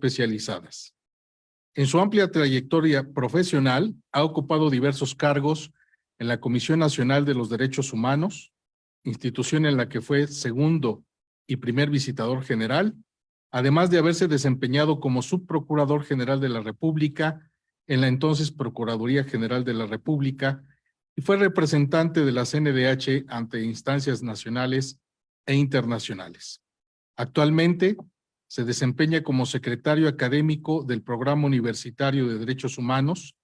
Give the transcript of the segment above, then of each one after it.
especializadas. En su amplia trayectoria profesional, ha ocupado diversos cargos en la Comisión Nacional de los Derechos Humanos, institución en la que fue segundo y primer visitador general, además de haberse desempeñado como subprocurador general de la República en la entonces Procuraduría General de la República y fue representante de la CNDH ante instancias nacionales e internacionales. Actualmente se desempeña como secretario académico del Programa Universitario de Derechos Humanos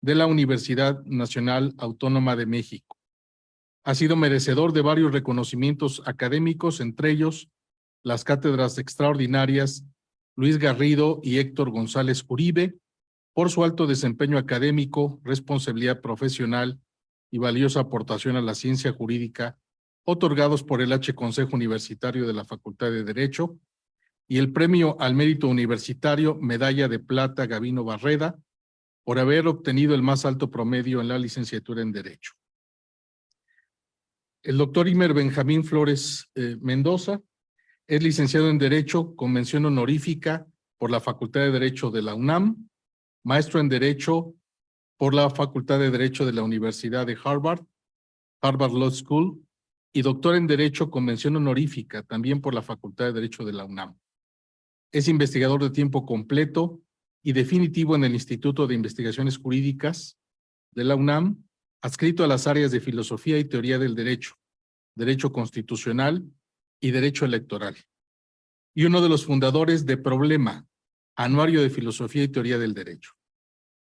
de la Universidad Nacional Autónoma de México. Ha sido merecedor de varios reconocimientos académicos, entre ellos las cátedras extraordinarias Luis Garrido y Héctor González Uribe, por su alto desempeño académico, responsabilidad profesional y valiosa aportación a la ciencia jurídica, otorgados por el H Consejo Universitario de la Facultad de Derecho, y el Premio al Mérito Universitario Medalla de Plata Gavino Barreda por haber obtenido el más alto promedio en la licenciatura en Derecho. El doctor Imer Benjamín Flores eh, Mendoza es licenciado en Derecho con mención honorífica por la Facultad de Derecho de la UNAM, maestro en Derecho por la Facultad de Derecho de la Universidad de Harvard, Harvard Law School, y doctor en Derecho con mención honorífica también por la Facultad de Derecho de la UNAM. Es investigador de tiempo completo y definitivo en el Instituto de Investigaciones Jurídicas de la UNAM, adscrito a las áreas de Filosofía y Teoría del Derecho, Derecho Constitucional y Derecho Electoral. Y uno de los fundadores de Problema, Anuario de Filosofía y Teoría del Derecho.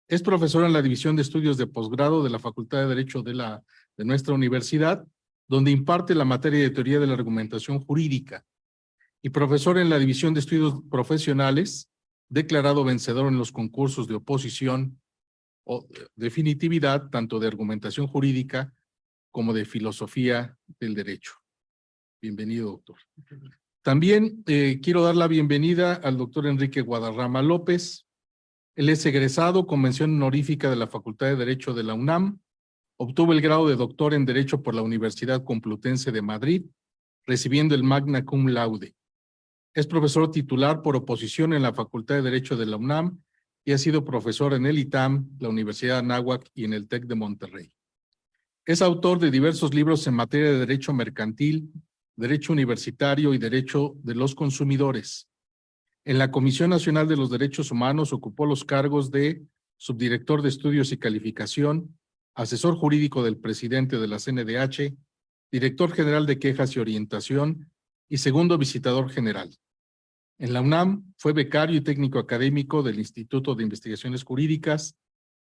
Es profesor en la División de Estudios de Posgrado de la Facultad de Derecho de, la, de nuestra universidad, donde imparte la materia de Teoría de la Argumentación Jurídica y profesor en la División de Estudios Profesionales, declarado vencedor en los concursos de oposición o definitividad, tanto de argumentación jurídica como de filosofía del derecho. Bienvenido, doctor. También eh, quiero dar la bienvenida al doctor Enrique Guadarrama López. Él es egresado con mención honorífica de la Facultad de Derecho de la UNAM. Obtuvo el grado de doctor en Derecho por la Universidad Complutense de Madrid, recibiendo el magna cum laude. Es profesor titular por oposición en la Facultad de Derecho de la UNAM y ha sido profesor en el ITAM, la Universidad de Anáhuac y en el TEC de Monterrey. Es autor de diversos libros en materia de derecho mercantil, derecho universitario y derecho de los consumidores. En la Comisión Nacional de los Derechos Humanos ocupó los cargos de subdirector de estudios y calificación, asesor jurídico del presidente de la CNDH, director general de quejas y orientación y segundo visitador general. En la UNAM fue becario y técnico académico del Instituto de Investigaciones Jurídicas,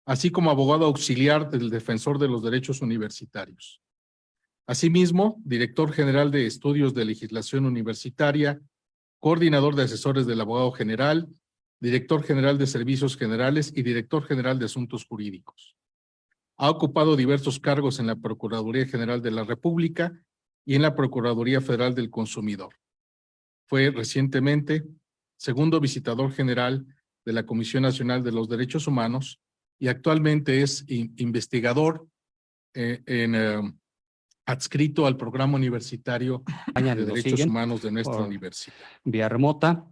así como abogado auxiliar del Defensor de los Derechos Universitarios. Asimismo, director general de Estudios de Legislación Universitaria, coordinador de asesores del abogado general, director general de Servicios Generales y director general de Asuntos Jurídicos. Ha ocupado diversos cargos en la Procuraduría General de la República y en la Procuraduría Federal del Consumidor. Fue recientemente segundo visitador general de la Comisión Nacional de los Derechos Humanos y actualmente es investigador eh, en, eh, adscrito al programa universitario de Derechos Humanos de nuestra universidad. Vía remota.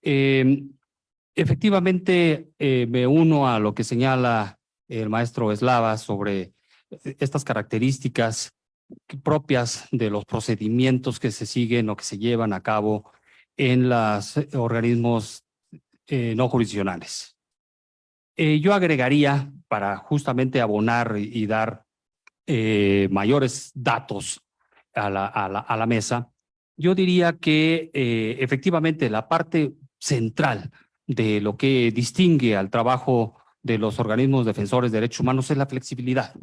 Em, efectivamente, eh, me uno a lo que señala el maestro Eslava sobre estas características propias de los procedimientos que se siguen o que se llevan a cabo en los organismos eh, no jurisdiccionales. Eh, yo agregaría, para justamente abonar y, dar eh, mayores datos a, la, a la, mesa, yo diría que efectivamente la parte central de lo que distingue al trabajo de los organismos defensores de derechos humanos es la flexibilidad.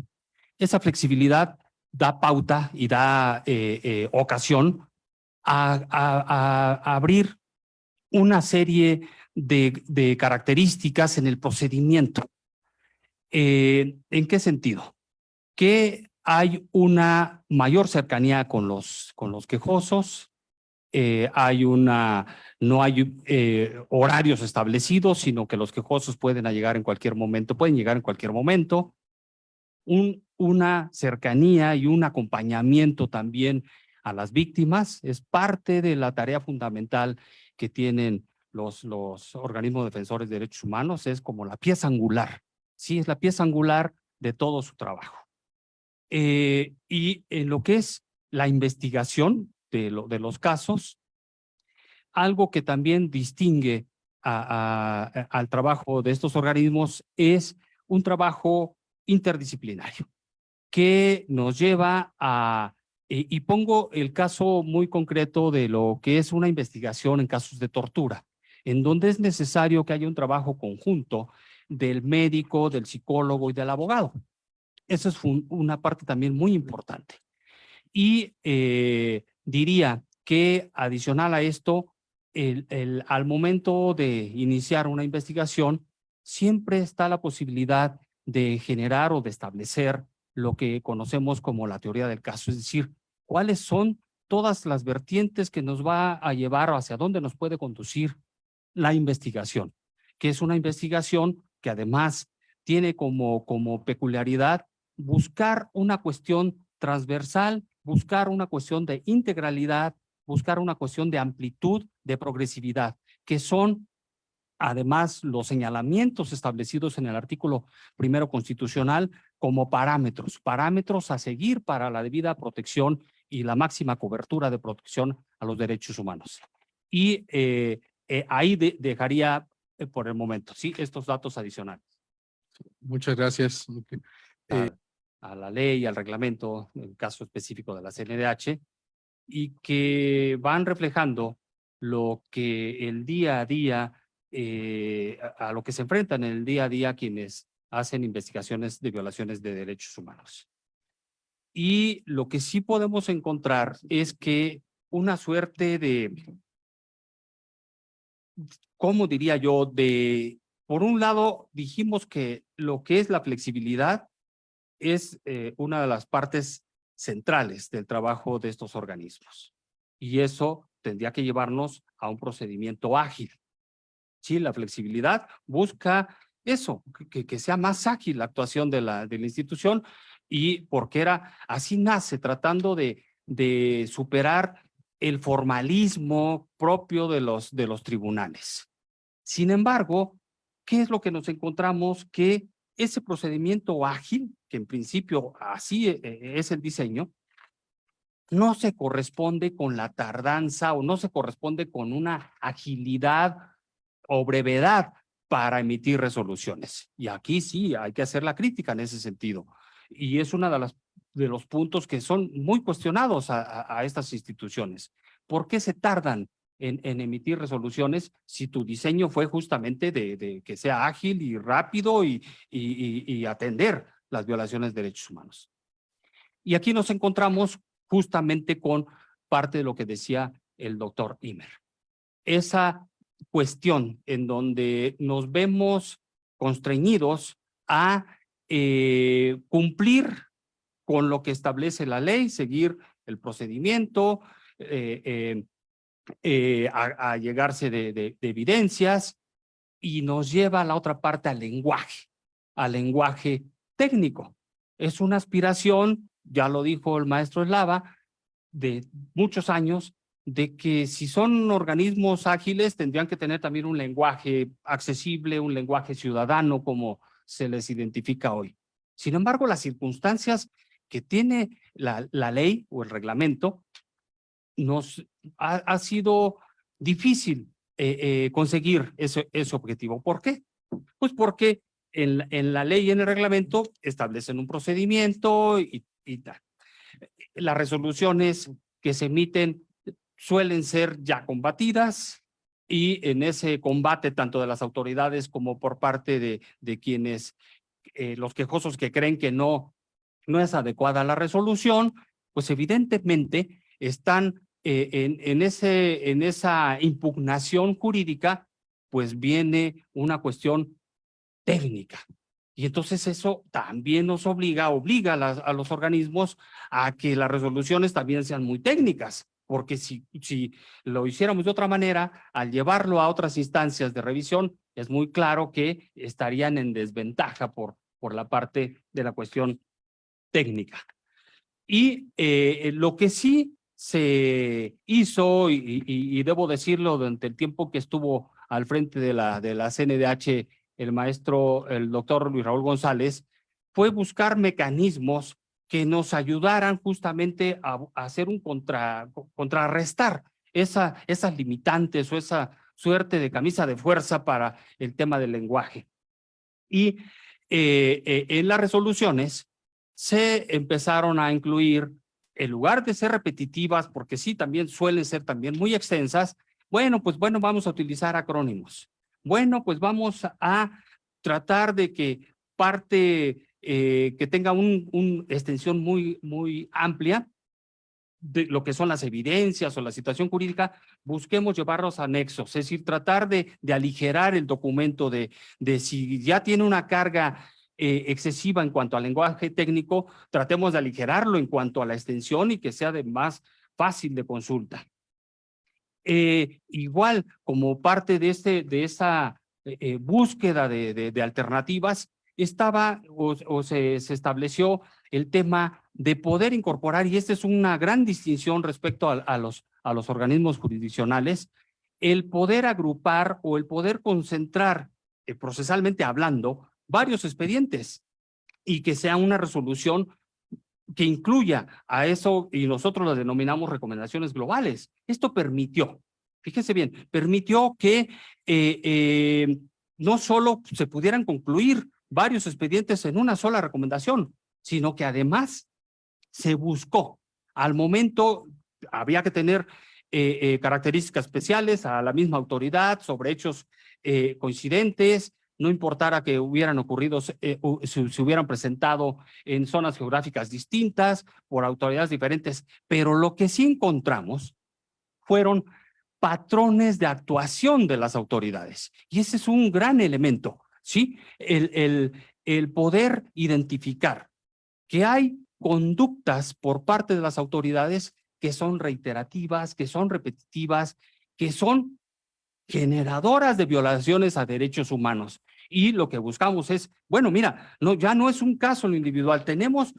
Esa flexibilidad da pauta y da eh, eh, ocasión a, abrir una serie de, de, características en el procedimiento. Eh, ¿En qué sentido? Que hay una mayor cercanía con los, con los quejosos, hay una, no hay horarios establecidos, sino que los quejosos pueden llegar en cualquier momento, pueden llegar en cualquier momento. Un, una cercanía y un acompañamiento también a las víctimas. Es parte de la tarea fundamental que tienen los, los organismos defensores de derechos humanos, es como la pieza angular. Sí, es la pieza angular de todo su trabajo. Eh, y en lo que es la investigación de, lo, de los casos, algo que también distingue al trabajo de estos organismos es un trabajo interdisciplinario que nos lleva a, y, pongo el caso muy concreto de lo que es una investigación en casos de tortura, en donde es necesario que haya un trabajo conjunto del médico, del psicólogo y del abogado. Esa es un, una parte también muy importante. Y eh, diría que adicional a esto, el, el, al momento de iniciar una investigación, siempre está la posibilidad de generar o de establecer lo que conocemos como la teoría del caso, es decir, cuáles son todas las vertientes que nos va a llevar o hacia dónde nos puede conducir la investigación, que es una investigación que además tiene como, como peculiaridad buscar una cuestión transversal, buscar una cuestión de integralidad, buscar una cuestión de amplitud, de progresividad, que son además los señalamientos establecidos en el artículo primero constitucional como parámetros, parámetros a seguir para la debida protección y la máxima cobertura de protección a los derechos humanos. Y eh, eh, ahí de, dejaría eh, por el momento, sí, estos datos adicionales. Muchas gracias. A, a, la ley, al reglamento, en el caso específico de la CNDH, y que van reflejando lo que el día a día eh, a, lo que se enfrentan en el día a día quienes hacen investigaciones de violaciones de derechos humanos. Y lo que sí podemos encontrar es que una suerte de, ¿cómo diría yo? De, por un lado, dijimos que lo que es la flexibilidad es eh, una de las partes centrales del trabajo de estos organismos. Y eso tendría que llevarnos a un procedimiento ágil. Sí, la flexibilidad busca eso, que, que sea más ágil la actuación de la, de la institución y porque era, así nace, tratando de, de superar el formalismo propio de los, de los tribunales. Sin embargo, ¿qué es lo que nos encontramos? Que ese procedimiento ágil, que en principio así e, e, es el diseño, no se corresponde con la tardanza o no se corresponde con una agilidad o brevedad para emitir resoluciones. Y aquí sí hay que hacer la crítica en ese sentido. Y es una de de los puntos que son muy cuestionados a, a, a estas instituciones. ¿Por qué se tardan en, en, emitir resoluciones si tu diseño fue justamente de, de que sea ágil y rápido y, y, y, atender las violaciones de derechos humanos? Y aquí nos encontramos justamente con parte de lo que decía el doctor Imer. Esa cuestión en donde nos vemos constreñidos a eh, cumplir con lo que establece la ley, seguir el procedimiento, eh, eh, a, llegarse de, de, de, evidencias y nos lleva a la otra parte al lenguaje, al lenguaje técnico. Es una aspiración, ya lo dijo el maestro Eslava, de muchos años, de que si son organismos ágiles tendrían que tener también un lenguaje accesible, un lenguaje ciudadano como se les identifica hoy. Sin embargo, las circunstancias que tiene la, la ley o el reglamento nos ha, ha sido difícil eh, eh, conseguir ese, ese objetivo. ¿Por qué? Pues porque en, en, la ley y en el reglamento establecen un procedimiento y, y tal. Las resoluciones que se emiten suelen ser ya combatidas y en ese combate tanto de las autoridades como por parte de, de quienes, eh, los quejosos que creen que no, no es adecuada la resolución, pues evidentemente están eh, en, en, ese, en esa impugnación jurídica, pues viene una cuestión técnica. Y entonces eso también nos obliga, obliga las, a los organismos a que las resoluciones también sean muy técnicas, porque si, si lo hiciéramos de otra manera, al llevarlo a otras instancias de revisión, es muy claro que estarían en desventaja por, por la parte de la cuestión técnica. Y eh, lo que sí se hizo, y, y, y, debo decirlo, durante el tiempo que estuvo al frente de la, de la CNDH, el maestro, el doctor Luis Raúl González, fue buscar mecanismos que nos ayudaran justamente a, hacer un contra, contrarrestar esa, esas limitantes o esa suerte de camisa de fuerza para el tema del lenguaje. Y eh, eh, en las resoluciones se empezaron a incluir, en lugar de ser repetitivas, porque sí, también suelen ser también muy extensas, bueno, pues bueno, vamos a utilizar acrónimos. Bueno, pues vamos a tratar de que parte eh, que tenga una un extensión muy, muy amplia, de lo que son las evidencias o la situación jurídica, busquemos llevarlos a anexos, es decir, tratar de, de aligerar el documento de, de si ya tiene una carga eh, excesiva en cuanto al lenguaje técnico, tratemos de aligerarlo en cuanto a la extensión y que sea de más fácil de consulta. Eh, igual, como parte de, este, de esa eh, búsqueda de, de, alternativas, estaba o, se, se estableció el tema de poder incorporar, y esta es una gran distinción respecto a, los, a los organismos jurisdiccionales, el poder agrupar o el poder concentrar, eh, procesalmente hablando, varios expedientes y que sea una resolución que incluya a eso y nosotros las denominamos recomendaciones globales. Esto permitió, fíjense bien, permitió que eh, eh, no solo se pudieran concluir varios expedientes en una sola recomendación, sino que además se buscó. Al momento había que tener eh, eh, características especiales a la misma autoridad sobre hechos eh, coincidentes, no importara que hubieran ocurrido, se, hubieran presentado en zonas geográficas distintas, por autoridades diferentes, pero lo que sí encontramos fueron patrones de actuación de las autoridades. Y ese es un gran elemento, ¿sí? El, el, el poder identificar que hay conductas por parte de las autoridades que son reiterativas, que son repetitivas, que son generadoras de violaciones a derechos humanos. Y lo que buscamos es, bueno, mira, no, ya no es un caso lo individual, tenemos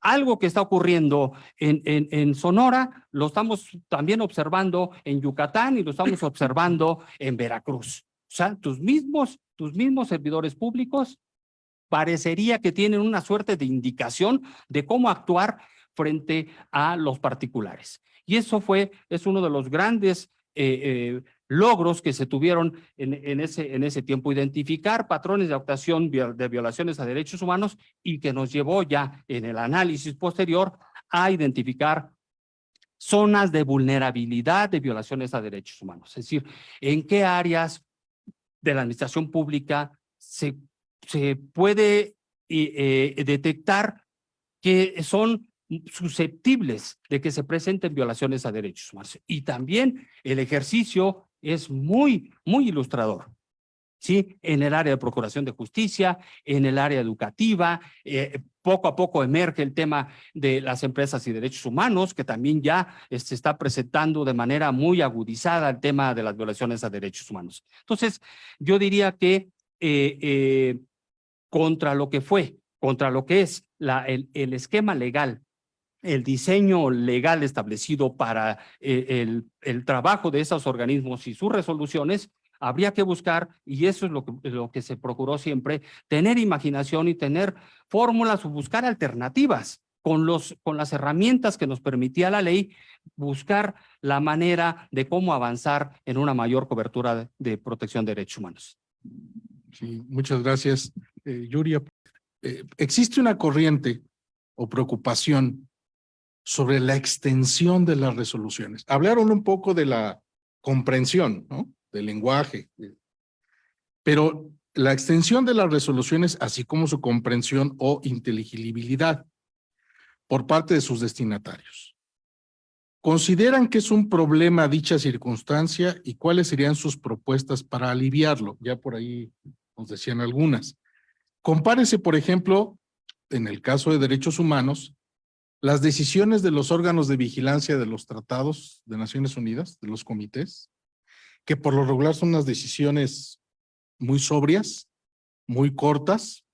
algo que está ocurriendo en, en, en, Sonora, lo estamos también observando en Yucatán y lo estamos observando en Veracruz. O sea, tus mismos, tus mismos servidores públicos parecería que tienen una suerte de indicación de cómo actuar frente a los particulares. Y eso fue, es uno de los grandes eh, eh, logros que se tuvieron en, en, ese, en ese tiempo, identificar patrones de actuación de violaciones a derechos humanos y que nos llevó ya en el análisis posterior a identificar zonas de vulnerabilidad de violaciones a derechos humanos. Es decir, en qué áreas de la administración pública se, se puede eh, detectar que son susceptibles de que se presenten violaciones a derechos humanos. Y también el ejercicio es muy, muy ilustrador. ¿Sí? En el área de procuración de justicia, en el área educativa, eh, poco a poco emerge el tema de las empresas y derechos humanos, que también ya se está presentando de manera muy agudizada el tema de las violaciones a derechos humanos. Entonces, yo diría que eh, eh, contra lo que fue, contra lo que es el, el esquema legal el diseño legal establecido para el, el, trabajo de esos organismos y sus resoluciones, habría que buscar, y eso es lo que, lo que se procuró siempre, tener imaginación y tener fórmulas o buscar alternativas con, los, con las herramientas que nos permitía la ley, buscar la manera de cómo avanzar en una mayor cobertura de, protección de derechos humanos. Sí, muchas gracias, eh, Yuria. Eh, existe una corriente o preocupación sobre la extensión de las resoluciones. Hablaron un poco de la comprensión, ¿no? Del lenguaje. Pero la extensión de las resoluciones, así como su comprensión o inteligibilidad por parte de sus destinatarios. ¿Consideran que es un problema dicha circunstancia y cuáles serían sus propuestas para aliviarlo? Ya por ahí nos decían algunas. Compárese, por ejemplo, en el caso de derechos humanos, las decisiones de los órganos de vigilancia de los tratados de Naciones Unidas, de los comités, que por lo regular son unas decisiones muy sobrias, muy cortas,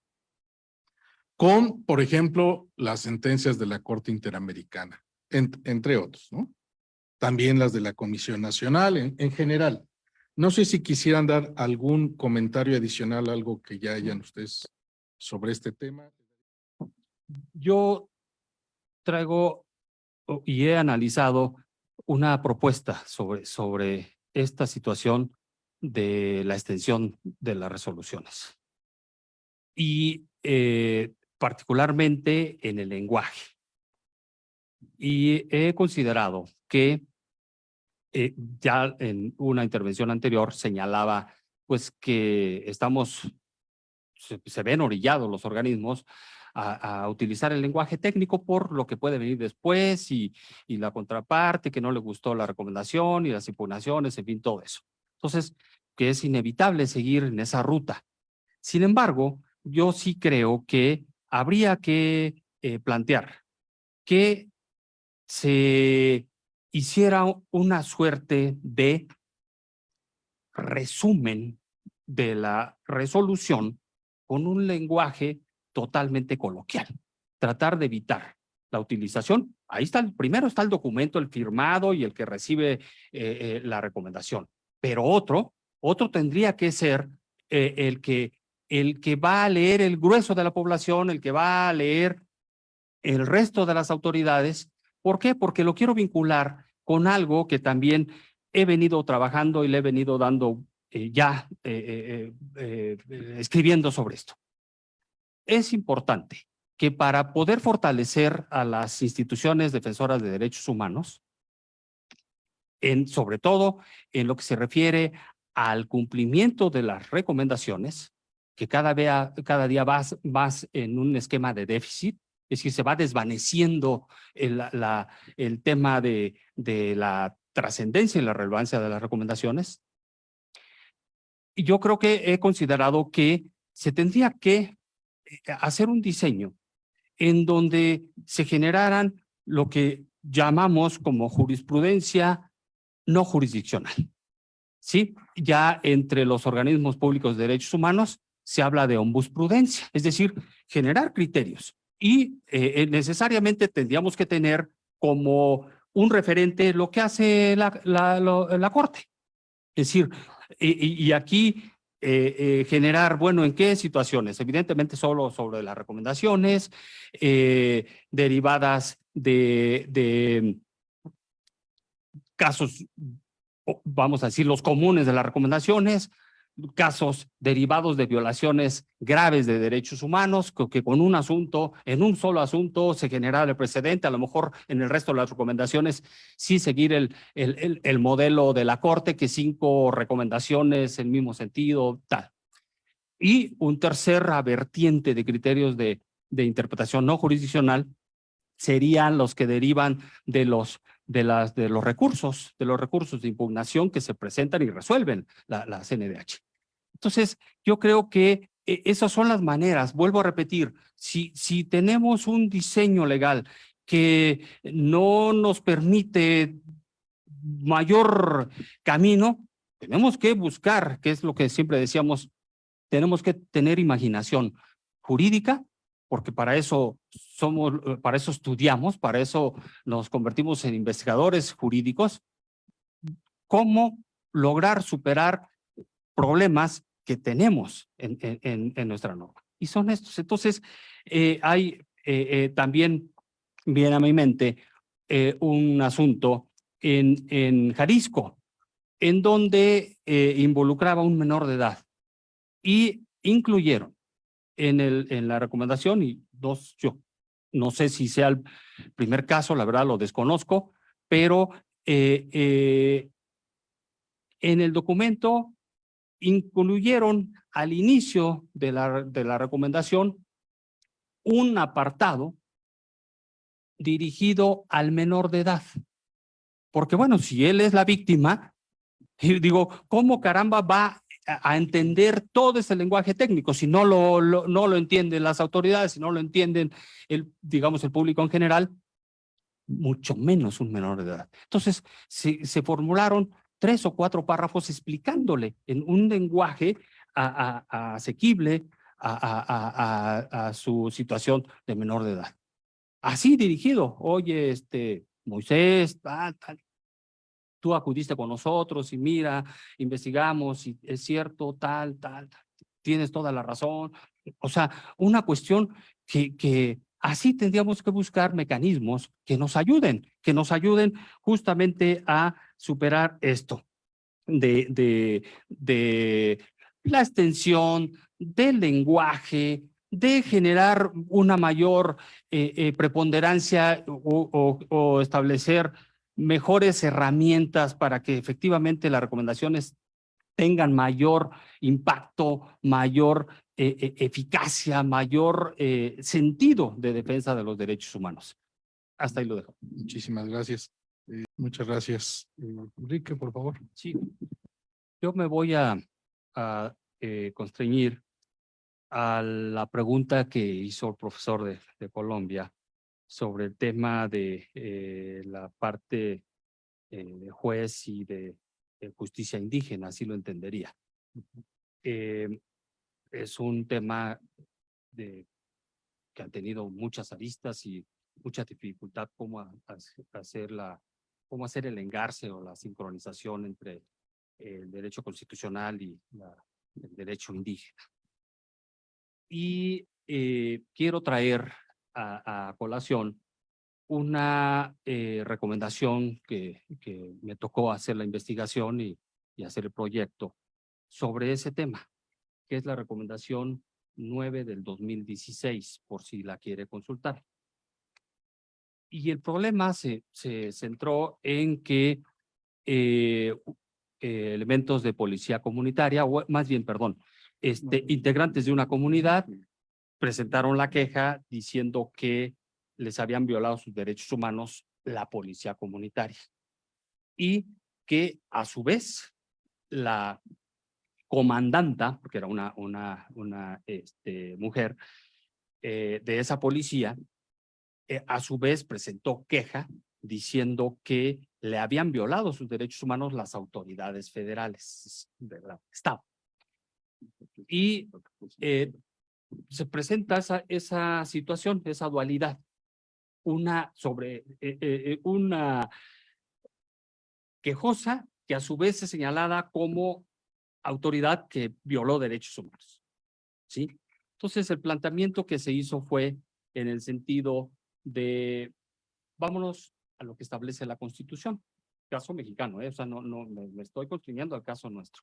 con, por ejemplo, las sentencias de la Corte Interamericana, en, entre otros, ¿no? También las de la Comisión Nacional, en, en general. No sé si quisieran dar algún comentario adicional, algo que ya hayan ustedes sobre este tema. Yo traigo y he analizado una propuesta sobre, sobre esta situación de la extensión de las resoluciones. Y eh, particularmente en el lenguaje. Y he considerado que eh, ya en una intervención anterior señalaba pues que estamos, se, se ven orillados los organismos a, utilizar el lenguaje técnico por lo que puede venir después y, y la contraparte que no le gustó la recomendación y las impugnaciones, en fin, todo eso. Entonces, que es inevitable seguir en esa ruta. Sin embargo, yo sí creo que habría que eh, plantear que se hiciera una suerte de resumen de la resolución con un lenguaje totalmente coloquial. Tratar de evitar la utilización. Ahí está, el, primero está el documento, el firmado y el que recibe eh, eh, la recomendación. Pero otro, otro tendría que ser eh, el, que, el que va a leer el grueso de la población, el que va a leer el resto de las autoridades. ¿Por qué? Porque lo quiero vincular con algo que también he venido trabajando y le he venido dando ya escribiendo sobre esto. Es importante que para poder fortalecer a las instituciones defensoras de derechos humanos, sobre todo en lo que se refiere al cumplimiento de las recomendaciones, que cada, vea, cada día en un esquema de déficit, es decir, se va desvaneciendo el, tema de, la trascendencia y la relevancia de las recomendaciones. Yo creo que he considerado que se tendría que hacer un diseño en donde se generaran lo que llamamos como jurisprudencia no jurisdiccional. ¿Sí? Ya entre los organismos públicos de derechos humanos se habla de ombusprudencia, es decir, generar criterios y eh, necesariamente tendríamos que tener como un referente lo que hace la, la, Corte. Es decir, y aquí eh, eh, generar, bueno, ¿en qué situaciones? Evidentemente solo sobre las recomendaciones eh, derivadas de, de casos, vamos a decir, los comunes de las recomendaciones, casos derivados de violaciones graves de derechos humanos, que, con un asunto, en un solo asunto se genera el precedente, a lo mejor en el resto de las recomendaciones sí seguir el, el, el, el modelo de la Corte, que cinco recomendaciones en mismo sentido, tal. Y un tercer vertiente de criterios de, de interpretación no jurisdiccional serían los que derivan de los de, las, de los recursos, de los recursos de impugnación que se presentan y resuelven la, la CNDH. Entonces, yo creo que eh, esas son las maneras, vuelvo a repetir, si, si tenemos un diseño legal que no nos permite mayor camino, tenemos que buscar, que es lo que siempre decíamos, tenemos que tener imaginación jurídica, porque para eso somos, para eso estudiamos, para eso nos convertimos en investigadores jurídicos, cómo lograr superar problemas que tenemos en, en, en nuestra norma. Y son estos. Entonces, eh, hay eh, eh, también, viene a mi mente, un asunto en, en Jalisco, en donde involucraba a un menor de edad y incluyeron en, el, en la recomendación y dos, yo no sé si sea el primer caso, la verdad lo desconozco, pero eh, eh, en el documento incluyeron al inicio de la, de la recomendación un apartado dirigido al menor de edad. Porque bueno, si él es la víctima, digo, ¿cómo caramba va a entender todo ese lenguaje técnico. Si no lo, no lo entienden las autoridades, si no lo entienden el, digamos, el público en general, mucho menos un menor de edad. Entonces, se formularon tres o cuatro párrafos explicándole en un lenguaje asequible a, su situación de menor de edad. Así dirigido, oye, este, Moisés, tal, tal, tú acudiste con nosotros y mira, investigamos y es cierto, tal, tal, tienes toda la razón. O sea, una cuestión que así tendríamos que buscar mecanismos que nos ayuden, que nos ayuden justamente a superar esto de, de, de la extensión del lenguaje, de generar una mayor eh, eh, preponderancia o, o, establecer mejores herramientas para que efectivamente las recomendaciones tengan mayor impacto, mayor eh, eficacia, mayor sentido de defensa de los derechos humanos. Hasta ahí lo dejo. Muchísimas gracias. Muchas gracias. Enrique, por favor. Sí, yo me voy a, a constreñir a la pregunta que hizo el profesor de, de Colombia sobre el tema de eh, la parte eh, de juez y de, justicia indígena, así lo entendería. Eh, es un tema de, que ha tenido muchas aristas y mucha dificultad cómo hacer la, cómo hacer el engarce o la sincronización entre el derecho constitucional y la, el derecho indígena. Y eh, quiero traer a, colación una eh, recomendación que, que, me tocó hacer la investigación y, y hacer el proyecto sobre ese tema, que es la recomendación 9 del 2016, por si la quiere consultar. Y el problema se, se centró en que eh, elementos de policía comunitaria, o más bien, perdón, este, integrantes de una comunidad presentaron la queja diciendo que les habían violado sus derechos humanos la policía comunitaria y que a su vez la comandanta, porque era una, una, una este, mujer eh, de esa policía, eh, a su vez presentó queja diciendo que le habían violado sus derechos humanos las autoridades federales del Estado. Y eh, se presenta esa, esa situación, esa dualidad. Una sobre eh, una quejosa que a su vez es señalada como autoridad que violó derechos humanos. ¿Sí? Entonces el planteamiento que se hizo fue en el sentido de vámonos a lo que establece la Constitución, caso mexicano, o sea, no, no me, estoy construyendo al caso nuestro.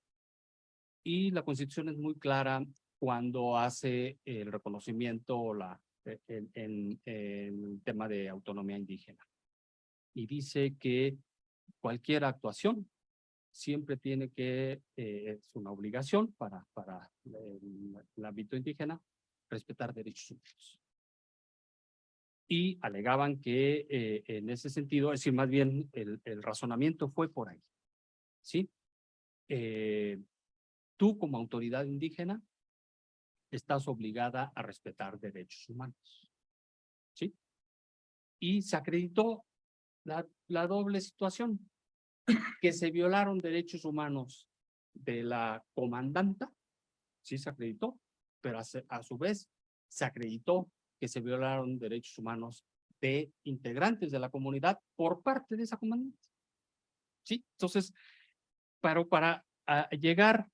Y la Constitución es muy clara cuando hace el reconocimiento la, e, en, el tema de autonomía indígena. Y dice que cualquier actuación siempre tiene que, eh, es una obligación para, para el, el ámbito indígena, respetar derechos humanos y alegaban que eh, en ese sentido, es decir, más bien el, razonamiento fue por ahí. ¿Sí? Eh, tú como autoridad indígena estás obligada a respetar derechos humanos. ¿Sí? Y se acreditó la, la doble situación, que se violaron derechos humanos de la comandanta, sí se acreditó, pero a, a su vez se acreditó que se violaron derechos humanos de integrantes de la comunidad por parte de esa comandante. Sí, entonces, pero para llegar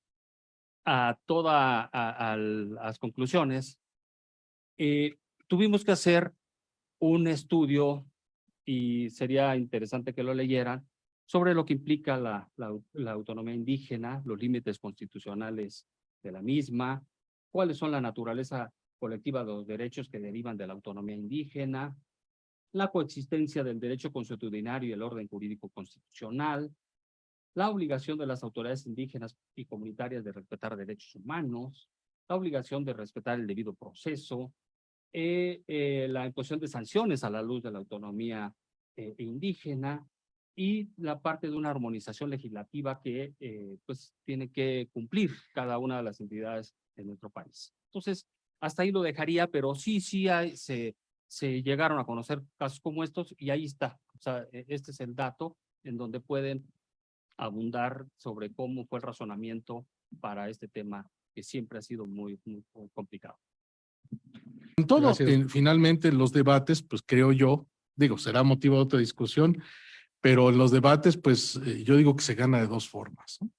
a todas las conclusiones, eh, tuvimos que hacer un estudio y sería interesante que lo leyeran sobre lo que implica la, la, autonomía indígena, los límites constitucionales de la misma, cuáles son la naturaleza colectiva de los derechos que derivan de la autonomía indígena, la coexistencia del derecho consuetudinario y el orden jurídico constitucional, la obligación de las autoridades indígenas y comunitarias de respetar derechos humanos, la obligación de respetar el debido proceso, eh, eh, la imposición de sanciones a la luz de la autonomía eh, indígena y la parte de una armonización legislativa que pues tiene que cumplir cada una de las entidades de nuestro país. Entonces, hasta ahí lo dejaría, pero sí, sí hay, se, se llegaron a conocer casos como estos y ahí está. O sea, e, este es el dato en donde pueden abundar sobre cómo fue el razonamiento para este tema que siempre ha sido muy, muy, complicado. En todo, finalmente los debates, pues creo yo, digo, será motivo de otra discusión, Pero en los debates, pues eh, yo digo que se gana de dos formas. ¿no?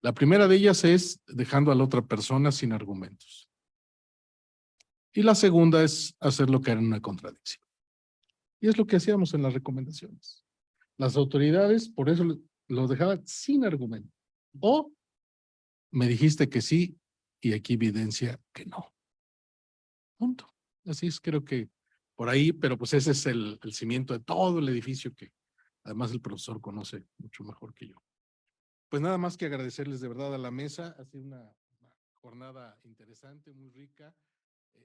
La primera de ellas es dejando a la otra persona sin argumentos. Y la segunda es hacerlo caer en una contradicción. Y es lo que hacíamos en las recomendaciones. Las autoridades, por eso lo- lo dejaban sin argumento. O me dijiste que sí y aquí evidencia que no. Punto. Así es, creo que por ahí, pero pues ese es el, cimiento de todo el edificio que además el profesor conoce mucho mejor que yo. Pues nada más que agradecerles de verdad a la mesa. Ha sido una jornada interesante, muy rica.